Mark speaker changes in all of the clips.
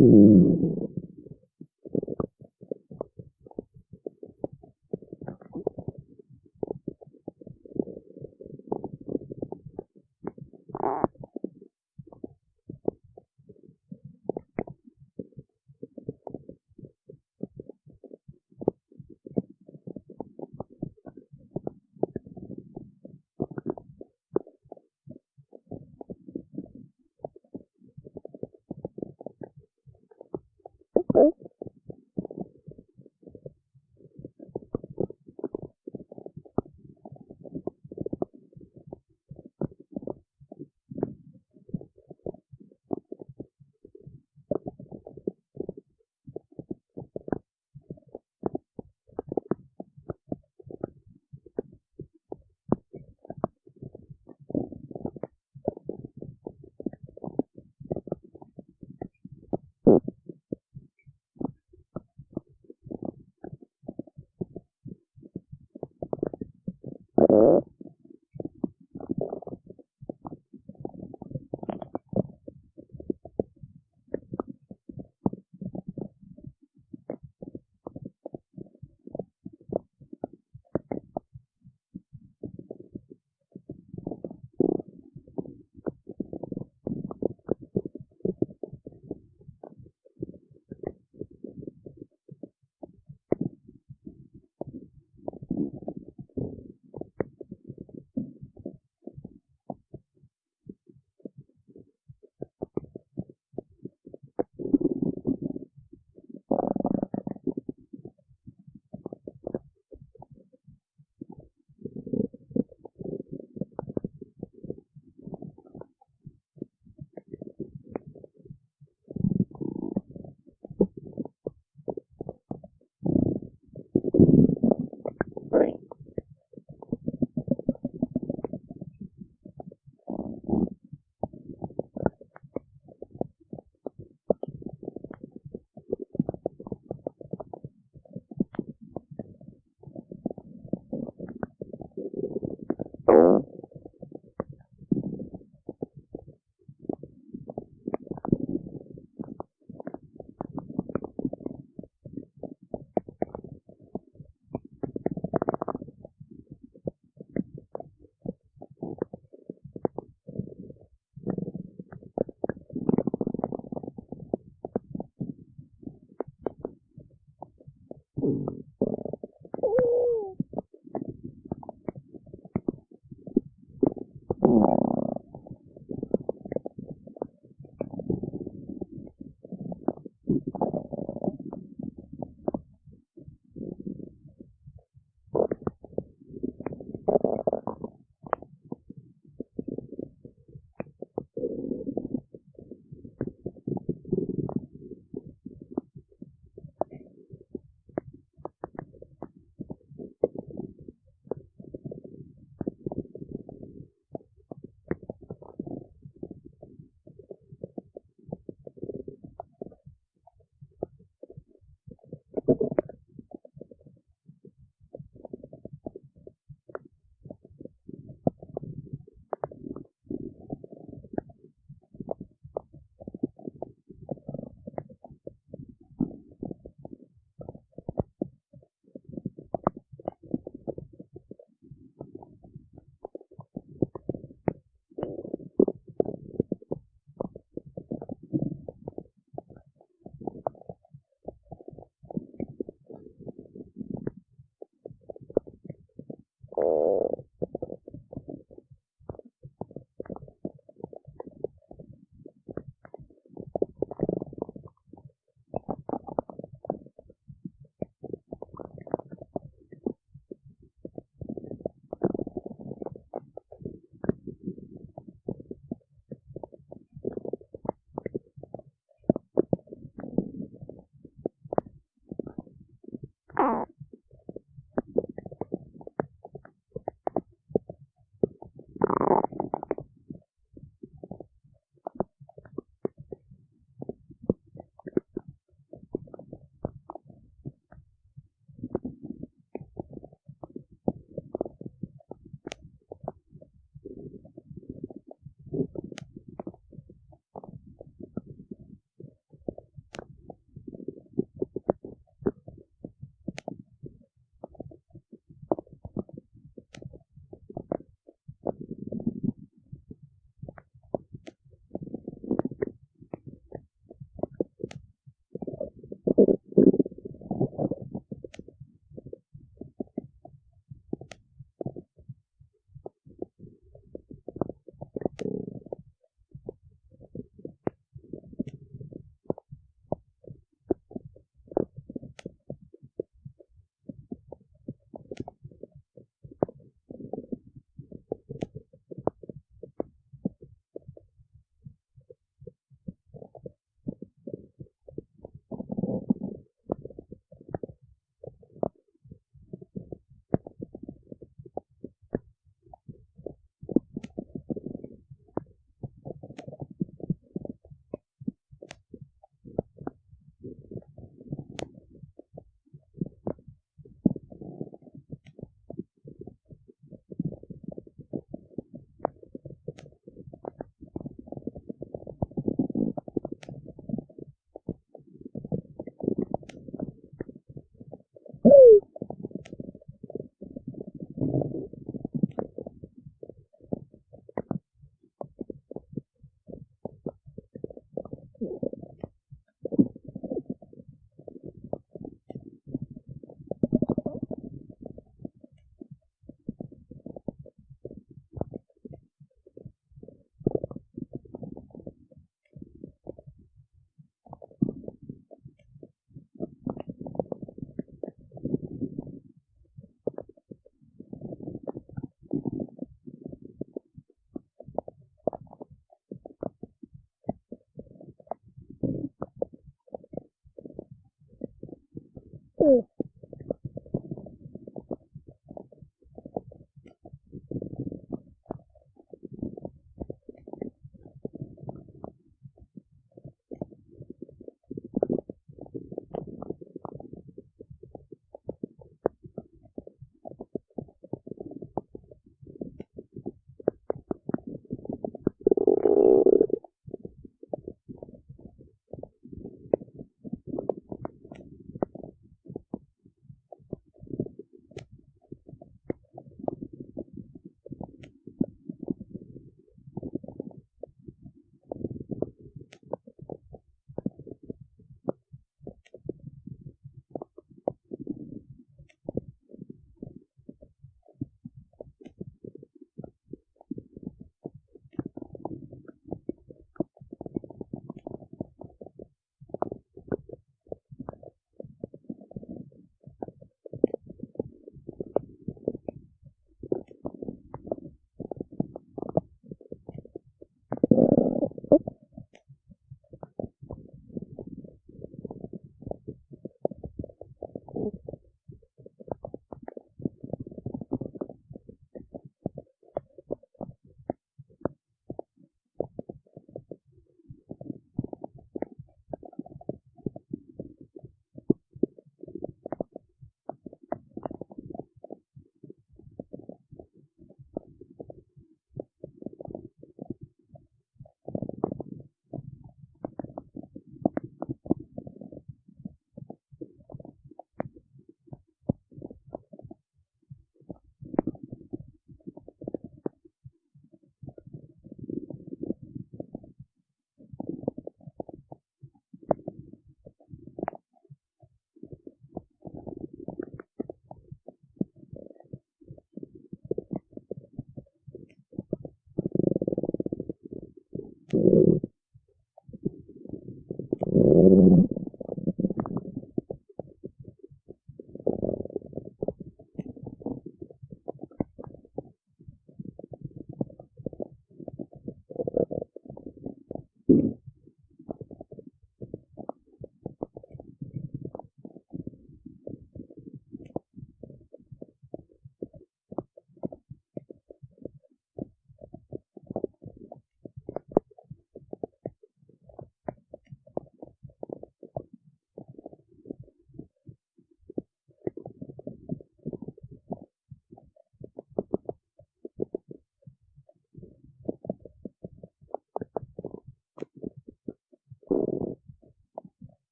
Speaker 1: 嗯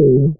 Speaker 1: true.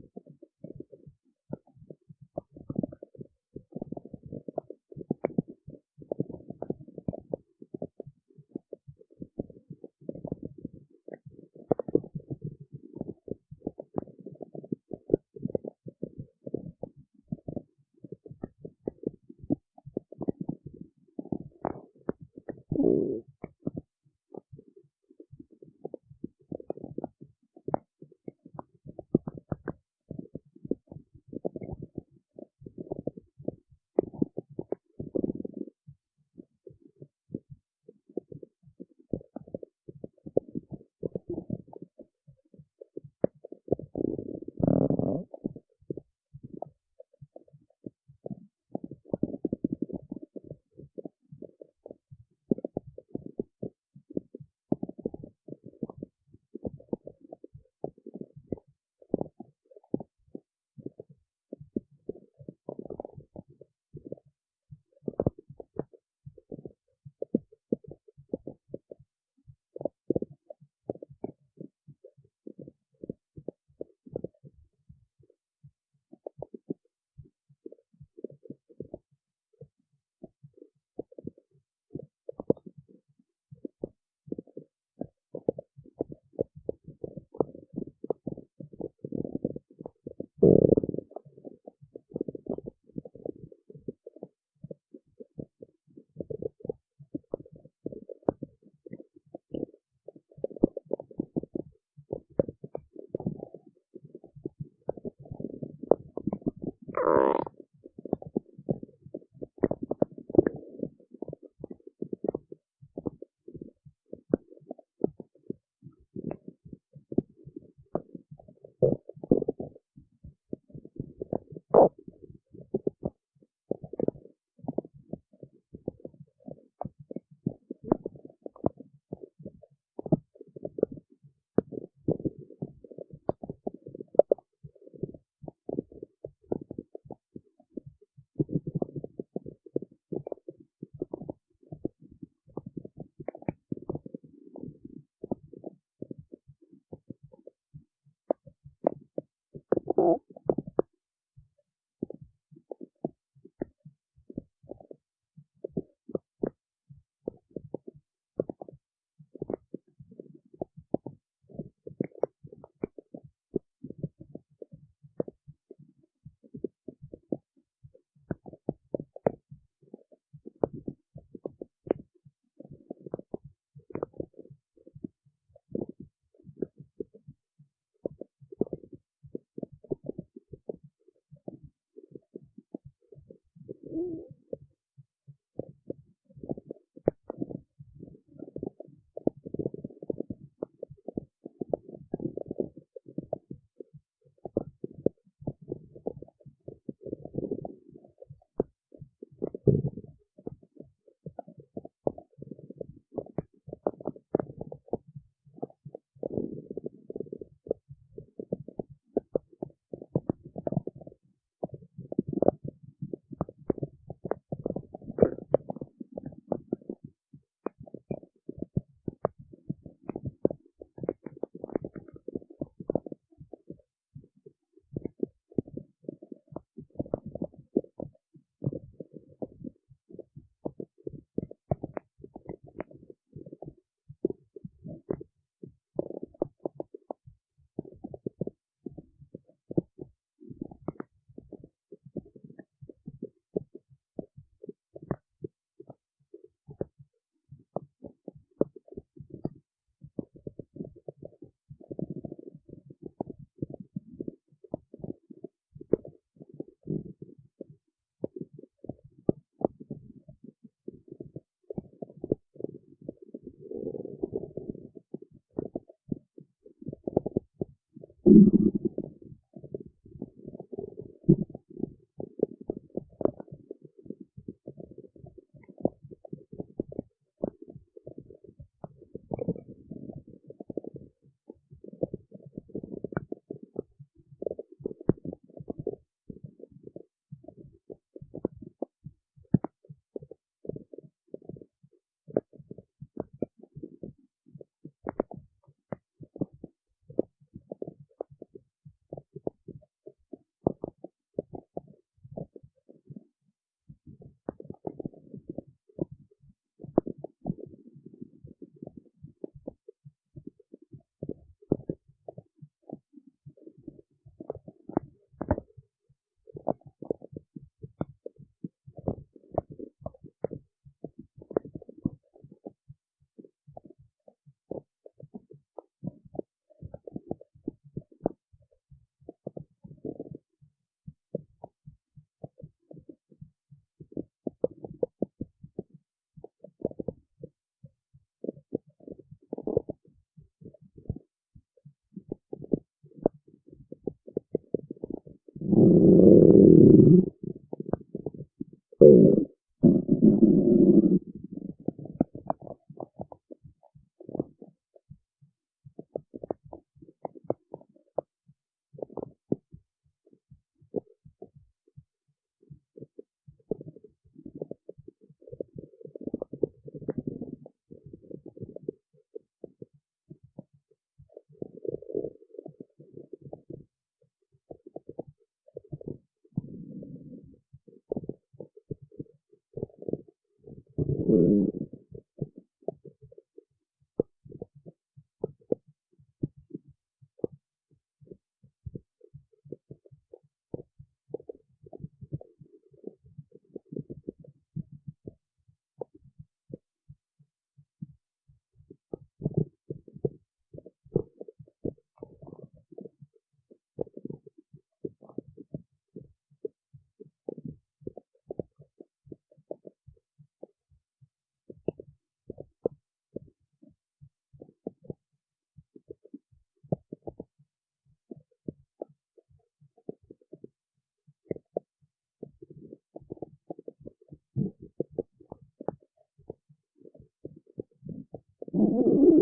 Speaker 1: you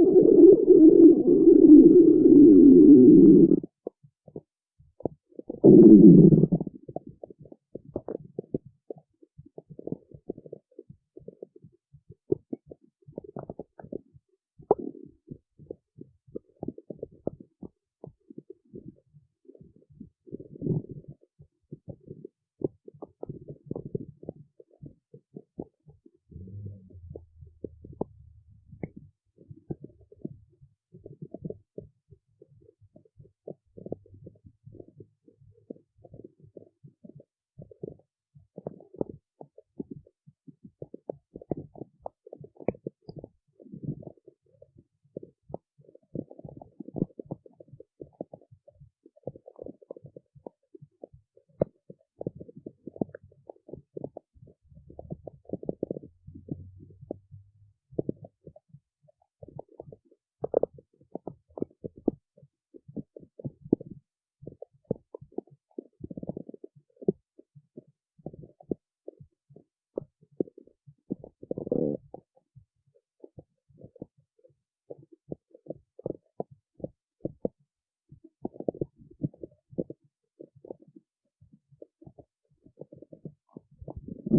Speaker 1: よし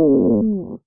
Speaker 1: Ooh.